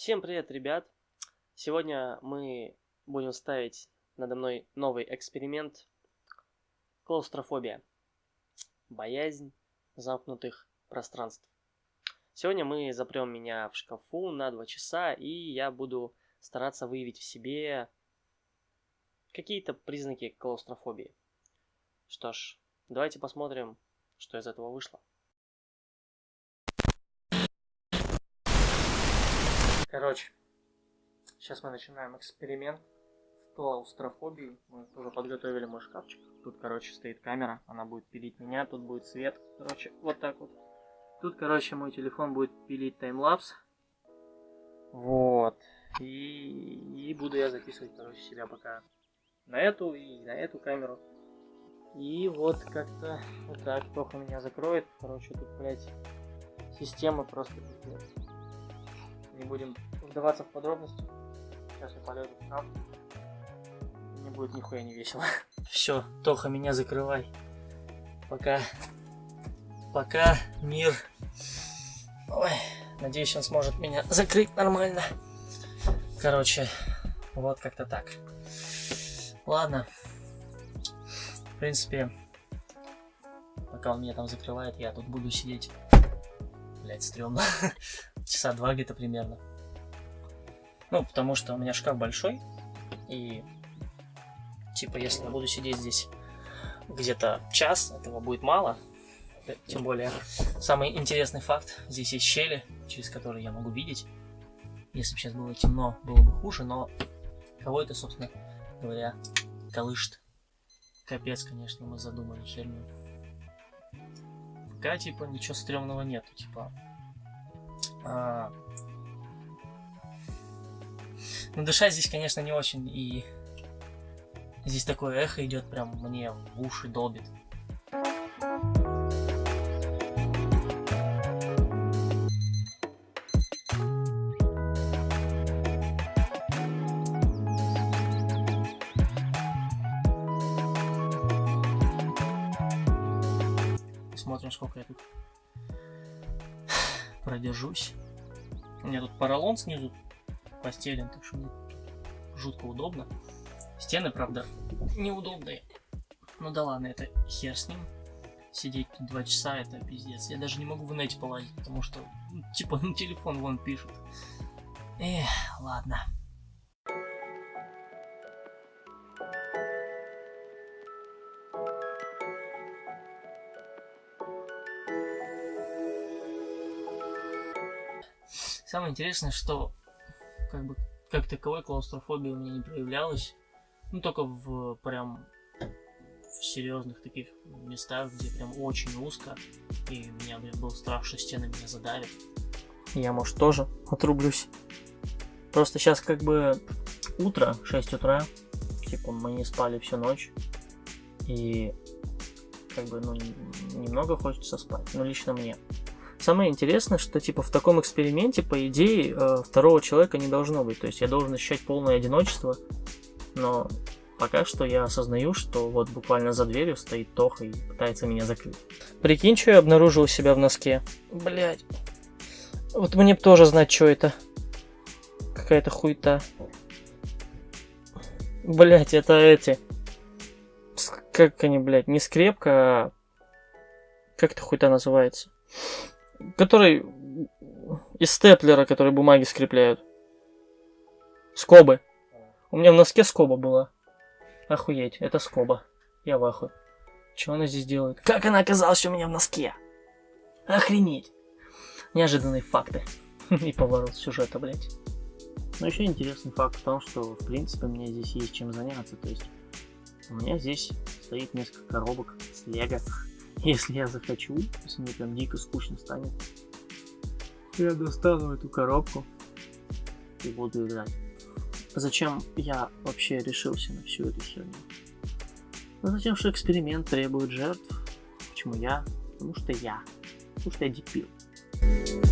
Всем привет, ребят! Сегодня мы будем ставить надо мной новый эксперимент. Клаустрофобия. Боязнь замкнутых пространств. Сегодня мы запрем меня в шкафу на 2 часа, и я буду стараться выявить в себе какие-то признаки клаустрофобии. Что ж, давайте посмотрим, что из этого вышло. Короче, сейчас мы начинаем эксперимент с клаустрофобией. Мы уже подготовили мой шкафчик. Тут, короче, стоит камера, она будет пилить меня, тут будет свет. Короче, вот так вот. Тут, короче, мой телефон будет пилить таймлапс. Вот. И, и буду я записывать, короче, себя пока на эту и на эту камеру. И вот как-то вот так Тоха меня закроет. Короче, тут, блядь, система просто пиздец не будем вдаваться в подробности. Сейчас я полезу в шкаф. Не будет нихуя не весело. Все, Тоха, меня закрывай. Пока. Пока мир. Ой, надеюсь, он сможет меня закрыть нормально. Короче, вот как-то так. Ладно. В принципе, пока он меня там закрывает, я тут буду сидеть. Блять, стрёмно. часа два где-то примерно. Ну, потому что у меня шкаф большой, и типа если я буду сидеть здесь где-то час, этого будет мало. Тем более, самый интересный факт, здесь есть щели, через которые я могу видеть. Если бы сейчас было темно, было бы хуже, но кого это, собственно говоря, колышет. Капец, конечно, мы задумали херню. Пока, типа, ничего стрёмного нету, типа, а... Ну, дышать здесь, конечно, не очень, и здесь такое эхо идет, прям мне в уши долбит. Смотрим, сколько я тут продержусь. У меня тут поролон снизу постелен, так что мне жутко удобно. Стены, правда, неудобные. Ну да ладно, это хер с ним. Сидеть тут два часа, это пиздец. Я даже не могу в нете полазить, потому что, ну, типа, на телефон вон пишут. Эх, ладно. Самое интересное, что как бы как таковой клаустрофобия у меня не проявлялась. Ну, только в прям в серьезных таких местах, где прям очень узко. И у меня, блин, был страх, что стены меня задавят. Я, может, тоже отрублюсь. Просто сейчас как бы утро, 6 утра. Типа мы не спали всю ночь. И как бы, ну, немного хочется спать. Ну, лично мне. Самое интересное, что типа в таком эксперименте, по идее, э, второго человека не должно быть. То есть я должен ощущать полное одиночество, но пока что я осознаю, что вот буквально за дверью стоит Тоха и пытается меня закрыть. Прикинь, что я обнаружил у себя в носке. Блять. Вот мне бы тоже знать, что это. Какая-то хуйта. Блять, это эти. Как они, блядь, не скрепка, а... Как это хуйта называется? Который из степлера, который бумаги скрепляют. Скобы. У меня в носке скоба была. Охуеть, это скоба. Я в ахуе. Что она здесь делает? Как она оказалась у меня в носке? Охренеть. Неожиданные факты. И поворот сюжета, блядь. Но еще интересный факт в том, что, в принципе, мне здесь есть чем заняться. То есть, у меня здесь стоит несколько коробок с лего. Если я захочу, если мне прям дико скучно станет, я достану эту коробку и буду играть. Зачем я вообще решился на всю эту херню? Ну, затем, что эксперимент требует жертв. Почему я? Потому что я. Потому что я дебил.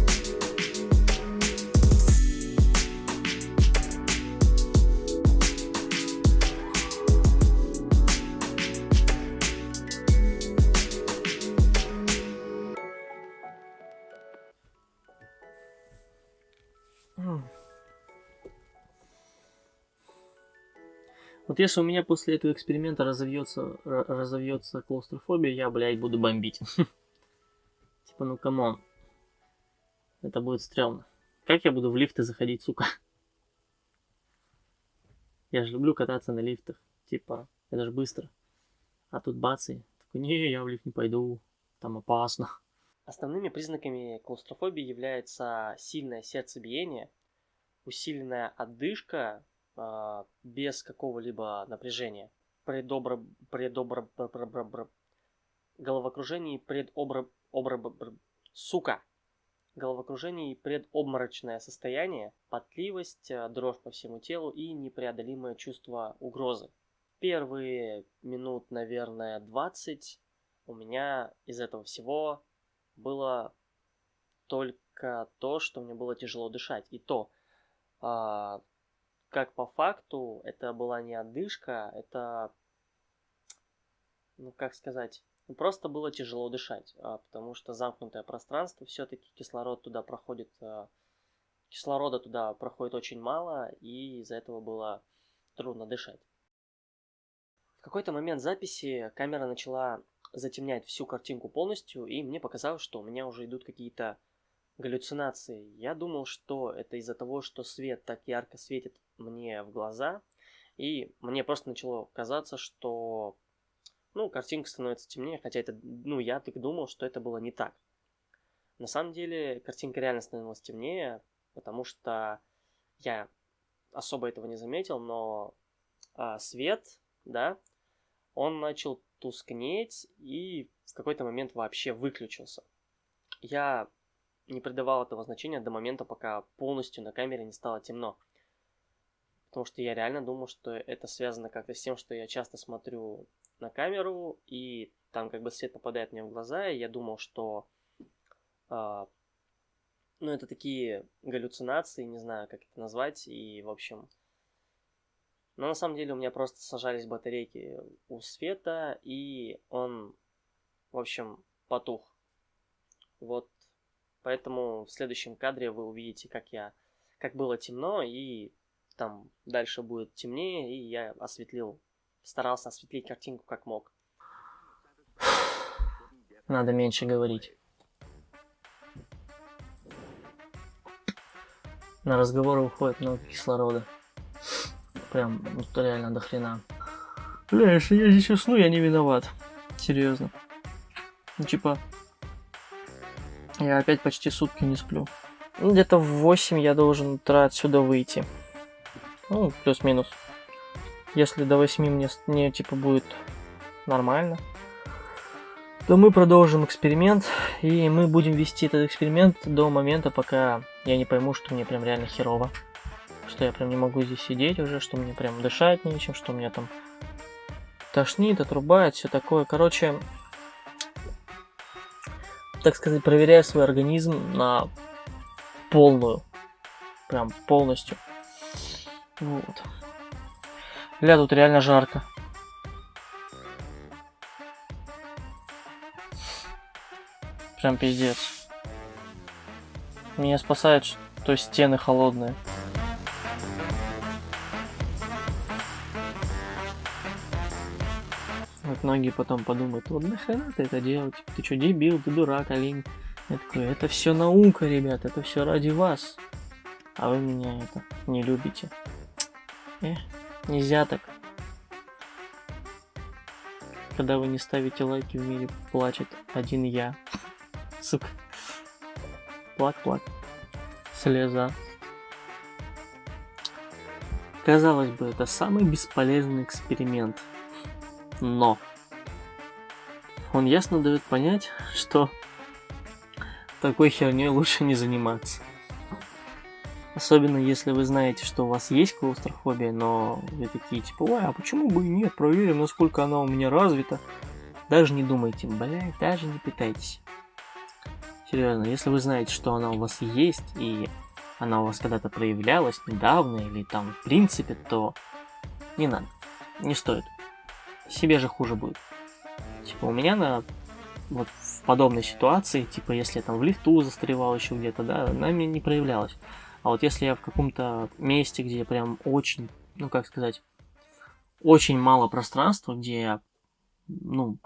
Вот если у меня после этого эксперимента разовьется, разовьется клаустрофобия, я, блядь, буду бомбить. Типа, ну come on. Это будет стрёмно. Как я буду в лифты заходить, сука? Я же люблю кататься на лифтах. Типа, это же быстро. А тут бац и такой, не, я в лифт не пойду. Там опасно. Основными признаками клаустрофобии является сильное сердцебиение, усиленная отдышка без какого-либо напряжения, предобра... предобра... головокружение и предобра... обра... сука, головокружение и предобморочное состояние, потливость, э, дрожь по всему телу и непреодолимое чувство угрозы. Первые минут, наверное, 20 у меня из этого всего было только то, что мне было тяжело дышать. И то, а, как по факту, это была не отдышка, это, ну как сказать, ну, просто было тяжело дышать, а, потому что замкнутое пространство, все-таки кислород туда проходит, а, кислорода туда проходит очень мало, и из-за этого было трудно дышать. В какой-то момент записи камера начала затемнять всю картинку полностью, и мне показалось, что у меня уже идут какие-то галлюцинации. Я думал, что это из-за того, что свет так ярко светит мне в глаза, и мне просто начало казаться, что ну, картинка становится темнее, хотя это, ну, я так думал, что это было не так. На самом деле, картинка реально становилась темнее, потому что я особо этого не заметил, но а, свет, да, он начал тускнеть и в какой-то момент вообще выключился. Я не придавал этого значения до момента, пока полностью на камере не стало темно. Потому что я реально думал, что это связано как-то с тем, что я часто смотрю на камеру, и там как бы свет попадает мне в глаза, и я думал, что... Э, ну, это такие галлюцинации, не знаю, как это назвать, и, в общем... Но на самом деле у меня просто сажались батарейки у света, и он, в общем, потух. Вот Поэтому в следующем кадре вы увидите, как я, как было темно, и там дальше будет темнее, и я осветлил, старался осветлить картинку как мог. Надо меньше говорить. На разговоры уходит много кислорода. Прям, ну, реально до хрена. Бля, если я здесь усну, я не виноват. Серьезно. Ну, типа, я опять почти сутки не сплю. Ну, где-то в 8 я должен утра отсюда выйти. Ну, плюс-минус. Если до 8 мне, мне типа будет нормально, то мы продолжим эксперимент. И мы будем вести этот эксперимент до момента, пока я не пойму, что мне прям реально херово. Что я прям не могу здесь сидеть уже, что мне прям дышать нечем, что мне там тошнит, отрубает, все такое. Короче, так сказать, проверяю свой организм на полную. Прям полностью. Вот. Бля, тут реально жарко. Прям пиздец. Меня спасает, что стены холодные. Вот многие потом подумают, вот нахрена ты это делаешь? Ты что, дебил, ты дурак, олень? Я такой, это все наука, ребят, это все ради вас. А вы меня это не любите. Э, нельзя так. Когда вы не ставите лайки, в мире плачет один я. Сука. Плак-плак. Слеза. Казалось бы, это самый бесполезный эксперимент но он ясно дает понять, что такой херней лучше не заниматься. Особенно если вы знаете, что у вас есть клаустрофобия, но вы такие типа, ой, а почему бы и нет, проверим, насколько она у меня развита. Даже не думайте, блядь, даже не пытайтесь. Серьезно, если вы знаете, что она у вас есть, и она у вас когда-то проявлялась недавно, или там в принципе, то не надо, не стоит себе же хуже будет. Типа у меня на вот в подобной ситуации, типа если я там в лифту застревал еще где-то, да, она мне не проявлялась. А вот если я в каком-то месте, где прям очень, ну как сказать, очень мало пространства, где я, ну,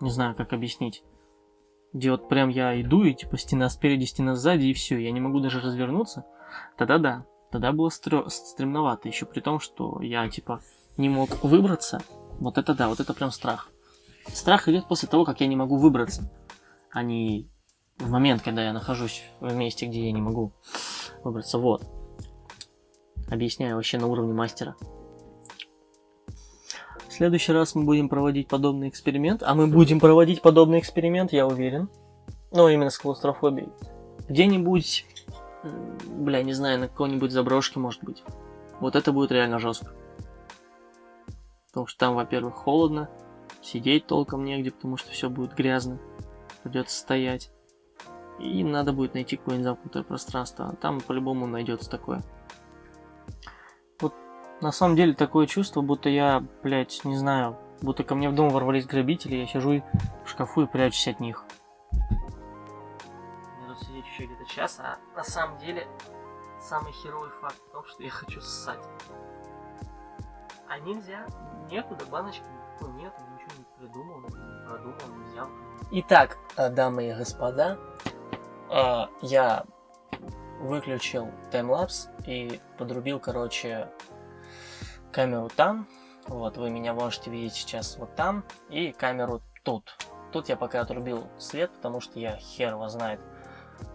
не знаю, как объяснить, где вот прям я иду, и типа стена спереди, стена сзади, и все, я не могу даже развернуться, тогда да, тогда было стр... стремновато, еще при том, что я типа не мог выбраться, вот это да, вот это прям страх. Страх идет после того, как я не могу выбраться, а не в момент, когда я нахожусь в месте, где я не могу выбраться. Вот. Объясняю вообще на уровне мастера. В следующий раз мы будем проводить подобный эксперимент. А мы будем проводить подобный эксперимент, я уверен. Ну, именно с клаустрофобией. Где-нибудь, бля, не знаю, на какой-нибудь заброшке, может быть. Вот это будет реально жестко. Потому что там, во-первых, холодно, сидеть толком негде, потому что все будет грязно. Придется стоять. И надо будет найти какое-нибудь замкнутое пространство. А там по-любому найдется такое. Вот на самом деле такое чувство, будто я, блядь, не знаю, будто ко мне в дом ворвались грабители, я сижу в шкафу и прячусь от них. Мне тут сидеть еще где-то час, а на самом деле самый херовый факт в том, что я хочу ссать. А нельзя, некуда, баночки никакой нет, ничего не придумал, продумал, взял. Итак, э, дамы и господа, э, я выключил таймлапс и подрубил, короче, камеру там. Вот, вы меня можете видеть сейчас вот там. И камеру тут. Тут я пока отрубил свет, потому что я хер его знает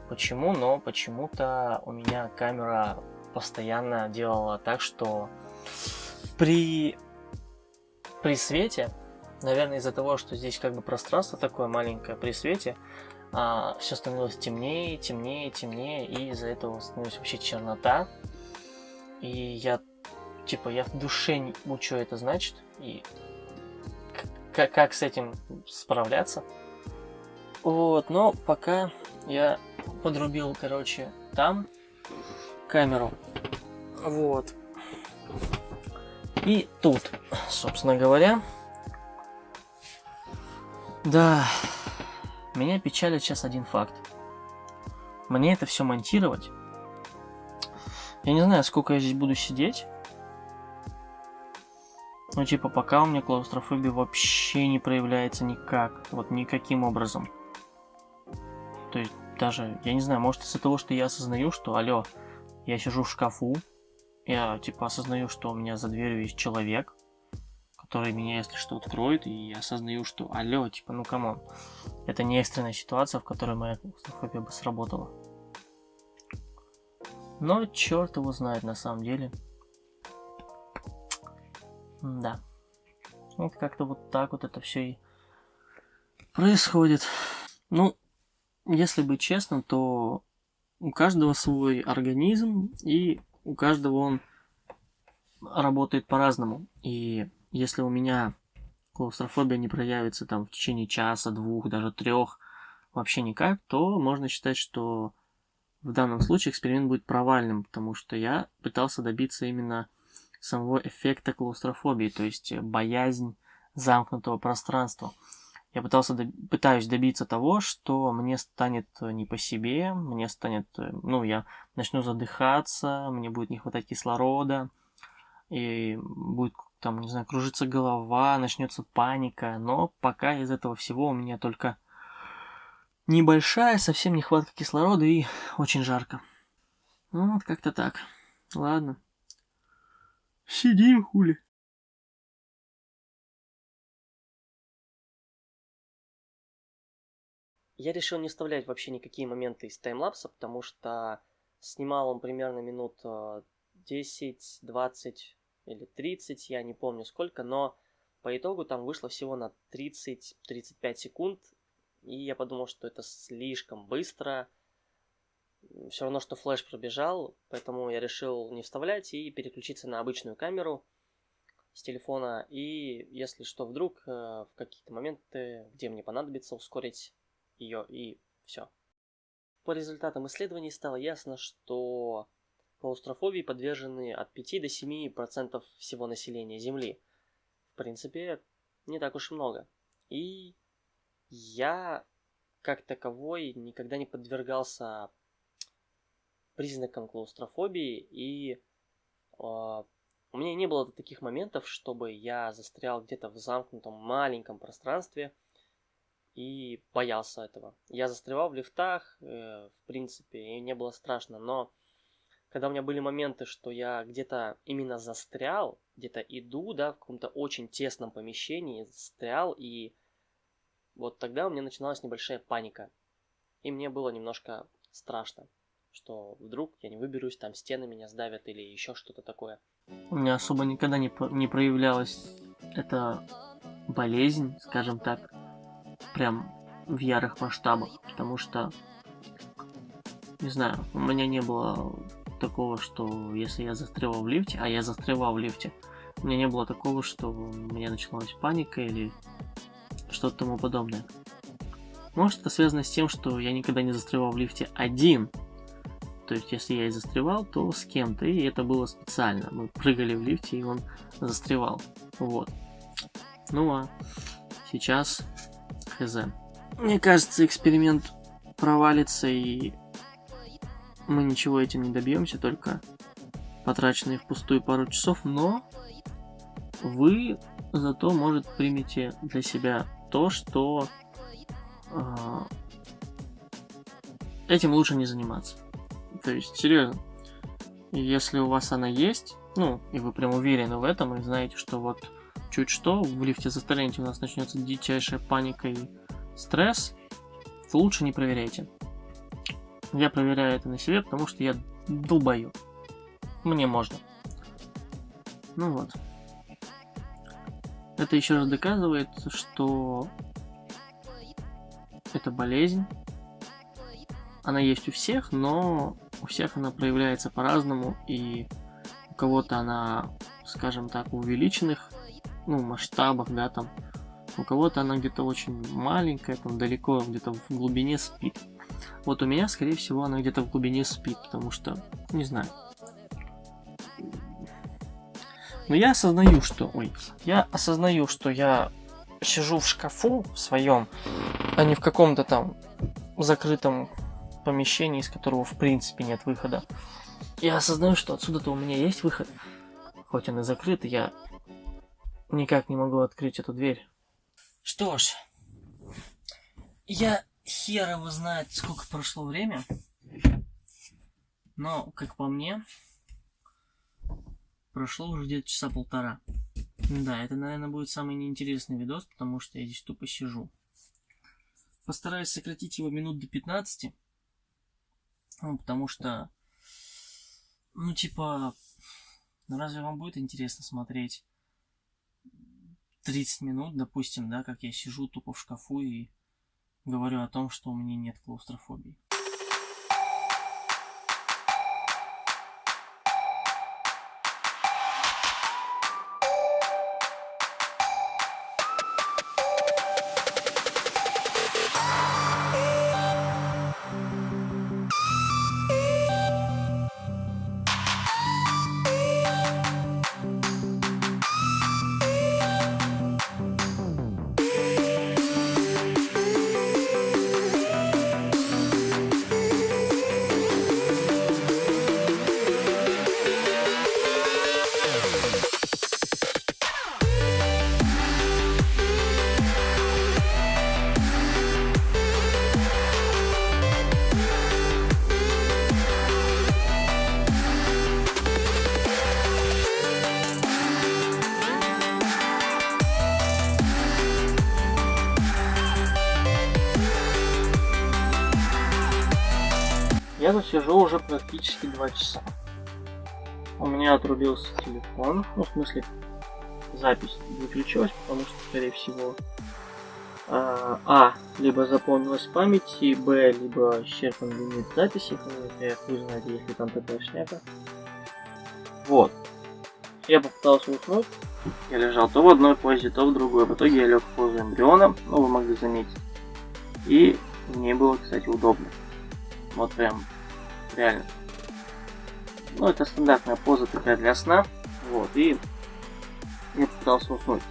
почему, но почему-то у меня камера постоянно делала так, что при, при свете, наверное, из-за того, что здесь как бы пространство такое маленькое, при свете а, все становилось темнее, темнее, темнее, и из-за этого становилась вообще чернота. И я, типа, я в душе не ну, это значит, и как, как с этим справляться. Вот, но пока я подрубил, короче, там камеру. Вот. И тут, собственно говоря. Да, меня печалит сейчас один факт. Мне это все монтировать. Я не знаю, сколько я здесь буду сидеть. Ну, типа, пока у меня клаустрофобия вообще не проявляется никак. Вот никаким образом. То есть, даже, я не знаю, может из-за того, что я осознаю, что, алло, я сижу в шкафу, я, типа, осознаю, что у меня за дверью есть человек, который меня, если что, откроет, и я осознаю, что, алло, типа, ну come on, это не экстренная ситуация, в которой моя клаустрофобия бы сработала. Но черт его знает на самом деле. Да. Вот как-то вот так вот это все и происходит. Ну, если быть честным, то у каждого свой организм, и у каждого он работает по-разному. И если у меня клаустрофобия не проявится там в течение часа, двух, даже трех, вообще никак, то можно считать, что в данном случае эксперимент будет провальным, потому что я пытался добиться именно самого эффекта клаустрофобии, то есть боязнь замкнутого пространства. Я пытался, пытаюсь добиться того, что мне станет не по себе, мне станет, ну, я начну задыхаться, мне будет не хватать кислорода, и будет там, не знаю, кружиться голова, начнется паника, но пока из этого всего у меня только небольшая, совсем нехватка кислорода и очень жарко. Ну, вот как-то так. Ладно. Сидим, хули. Я решил не вставлять вообще никакие моменты из таймлапса, потому что снимал он примерно минут 10, э, 20 или 30, я не помню сколько, но по итогу там вышло всего на 30-35 секунд, и я подумал, что это слишком быстро, все равно, что флеш пробежал, поэтому я решил не вставлять и переключиться на обычную камеру с телефона, и если что, вдруг э, в какие-то моменты, где мне понадобится ускорить ее, и все. По результатам исследований стало ясно, что клаустрофобии подвержены от 5 до 7% всего населения Земли. В принципе, не так уж и много. И я, как таковой, никогда не подвергался признакам клаустрофобии, и э, у меня не было таких моментов, чтобы я застрял где-то в замкнутом маленьком пространстве и боялся этого. Я застревал в лифтах, э, в принципе, и не было страшно, но когда у меня были моменты, что я где-то именно застрял, где-то иду, да, в каком-то очень тесном помещении, застрял, и вот тогда у меня начиналась небольшая паника. И мне было немножко страшно, что вдруг я не выберусь, там стены меня сдавят или еще что-то такое. У меня особо никогда не, не проявлялась эта болезнь, скажем так, прям в ярых масштабах, потому что, не знаю, у меня не было такого, что если я застревал в лифте, а я застревал в лифте, у меня не было такого, что у меня началась паника или что-то тому подобное. Может это связано с тем, что я никогда не застревал в лифте один. То есть, если я и застревал, то с кем-то, и это было специально. Мы прыгали в лифте, и он застревал. Вот. Ну а сейчас хз. Мне кажется, эксперимент провалится, и мы ничего этим не добьемся, только потраченные впустую пару часов, но вы зато, может, примете для себя то, что э, этим лучше не заниматься. То есть, серьезно, если у вас она есть, ну, и вы прям уверены в этом, и знаете, что вот чуть что, в лифте застрянете, у нас начнется дичайшая паника и стресс, лучше не проверяйте. Я проверяю это на себе, потому что я долбою. Мне можно. Ну вот. Это еще раз доказывает, что это болезнь. Она есть у всех, но у всех она проявляется по-разному, и у кого-то она, скажем так, в увеличенных ну, масштабах, да, там. У кого-то она где-то очень маленькая, там далеко, где-то в глубине спит. Вот у меня, скорее всего, она где-то в глубине спит, потому что, не знаю. Но я осознаю, что... Ой, я осознаю, что я сижу в шкафу в своем, а не в каком-то там закрытом помещении, из которого в принципе нет выхода. Я осознаю, что отсюда-то у меня есть выход. Хоть он и закрыт, я никак не могу открыть эту дверь. Что ж, я хер его знает, сколько прошло время. Но, как по мне, прошло уже где-то часа полтора. Да, это, наверное, будет самый неинтересный видос, потому что я здесь тупо сижу. Постараюсь сократить его минут до 15. Ну, потому что, ну, типа, разве вам будет интересно смотреть 30 минут, допустим, да, как я сижу тупо в шкафу и говорю о том, что у меня нет клаустрофобии. Сижу уже практически два часа. У меня отрубился телефон, ну в смысле запись выключилась, потому что, скорее всего, а, а либо запомнилась в памяти, б, либо исчерпан лимит записи, я хуй знает, если там такая шняга. Вот. Я попытался уснуть, я лежал то в одной позе, то в другой. В итоге я лег в позу эмбриона, ну вы могли заметить. И мне было, кстати, удобно. Вот прям реально. Ну, это стандартная поза такая для сна. Вот, и я пытался уснуть.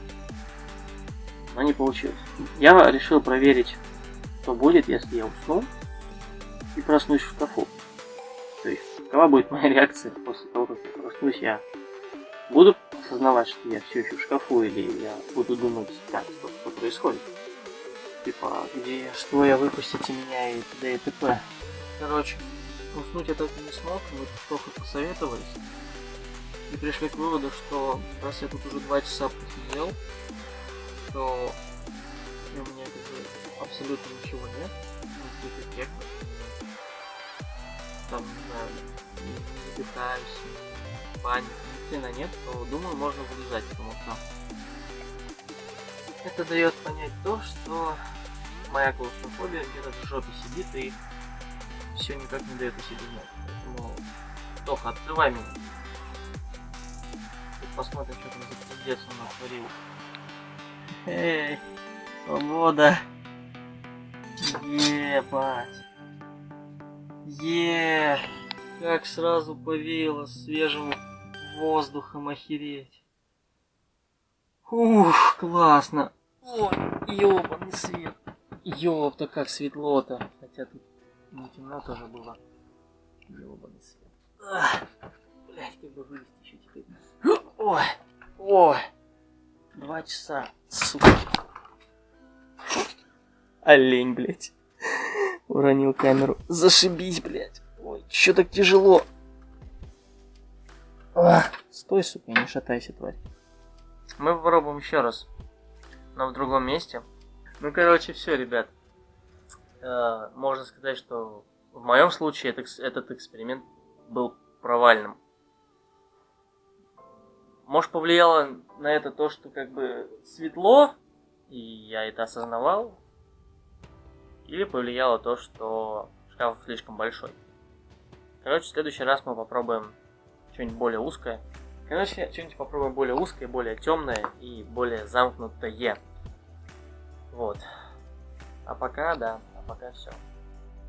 Но не получилось. Я решил проверить, что будет, если я усну и проснусь в шкафу. То есть, какова будет моя реакция после того, как я проснусь, я буду осознавать, что я все еще в шкафу, или я буду думать, так, что, что происходит. Типа, где я, что я, выпустите меня и т.д. и т.п. Короче, уснуть я так и не смог, мы только посоветовались. И пришли к выводу, что раз я тут уже два часа посидел, то у меня как бы абсолютно ничего нет, никаких эффектов. Там, не знаю, не, не паники, ни хрена нет, то думаю, можно вылезать, потому что это дает понять то, что моя клаустрофобия где-то в жопе сидит и все никак не дает о себе знать. Поэтому, Тоха, открывай меня. И посмотрим, что там за пиздец он натворил. Эй, свобода. Ебать. Е, как сразу повеяло свежим воздухом охереть. Ух, классно. Ой, ёбаный свет. Ёпта, как светло-то. Хотя тут не темно тоже было. Ёбаный свет. Ах, как бы вылезти еще теперь. Ой, ой. Два часа, сука. Олень, блять. Уронил камеру. Зашибись, блять. Ой, чё так тяжело? Ах, стой, сука, не шатайся, тварь. Мы попробуем еще раз. Но в другом месте. Ну, короче, все, ребят. Э, можно сказать, что в моем случае этот, эксперимент был провальным. Может, повлияло на это то, что как бы светло, и я это осознавал, или повлияло то, что шкаф слишком большой. Короче, в следующий раз мы попробуем что-нибудь более узкое. Короче, что-нибудь попробуем более узкое, более темное и более замкнутое. Вот. А пока, да, пока все.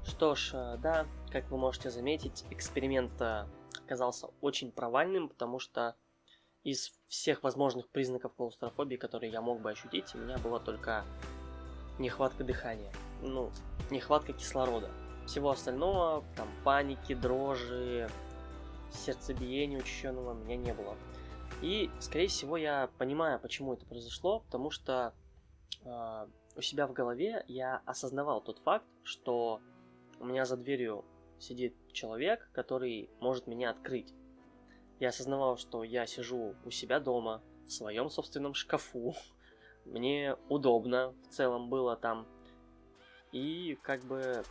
Что ж, э, да, как вы можете заметить, эксперимент э, оказался очень провальным, потому что из всех возможных признаков клаустрофобии, которые я мог бы ощутить, у меня была только нехватка дыхания, ну, нехватка кислорода. Всего остального, там, паники, дрожи, сердцебиения учащенного у меня не было. И, скорее всего, я понимаю, почему это произошло, потому что э, у себя в голове я осознавал тот факт, что у меня за дверью сидит человек, который может меня открыть. Я осознавал, что я сижу у себя дома, в своем собственном шкафу. Мне удобно в целом было там. И как бы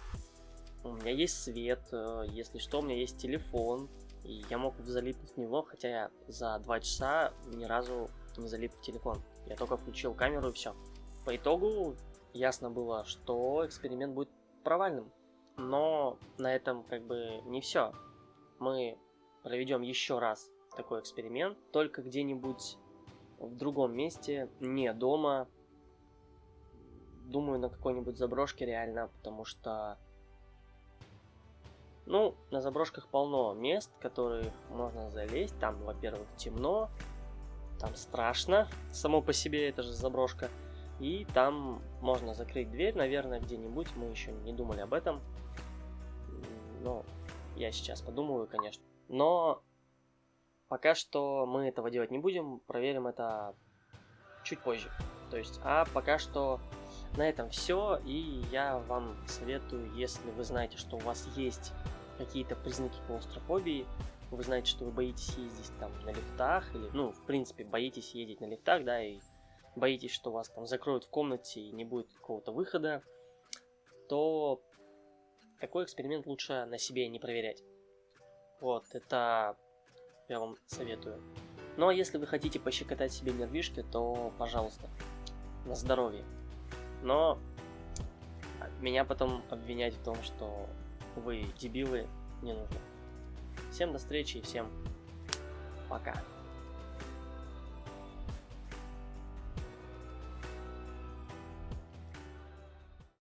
у меня есть свет, э, если что, у меня есть телефон. И я мог залипнуть в него, хотя я за два часа ни разу не залип в телефон. Я только включил камеру и все. По итогу ясно было, что эксперимент будет провальным. Но на этом как бы не все. Мы проведем еще раз такой эксперимент, только где-нибудь в другом месте, не дома. Думаю, на какой-нибудь заброшке реально, потому что... Ну, на заброшках полно мест, которые можно залезть. Там, во-первых, темно, там страшно, само по себе это же заброшка. И там можно закрыть дверь, наверное, где-нибудь. Мы еще не думали об этом. Ну, я сейчас подумаю, конечно. Но пока что мы этого делать не будем. Проверим это чуть позже. То есть, а пока что на этом все. И я вам советую, если вы знаете, что у вас есть какие-то признаки клаустрофобии, вы знаете, что вы боитесь ездить там на лифтах, или, ну, в принципе, боитесь ездить на лифтах, да, и боитесь, что вас там закроют в комнате и не будет какого-то выхода, то такой эксперимент лучше на себе не проверять. Вот, это я вам советую. Ну а если вы хотите пощекотать себе нервишки, то пожалуйста, на здоровье. Но меня потом обвинять в том, что вы дебилы, не нужно. Всем до встречи и всем пока.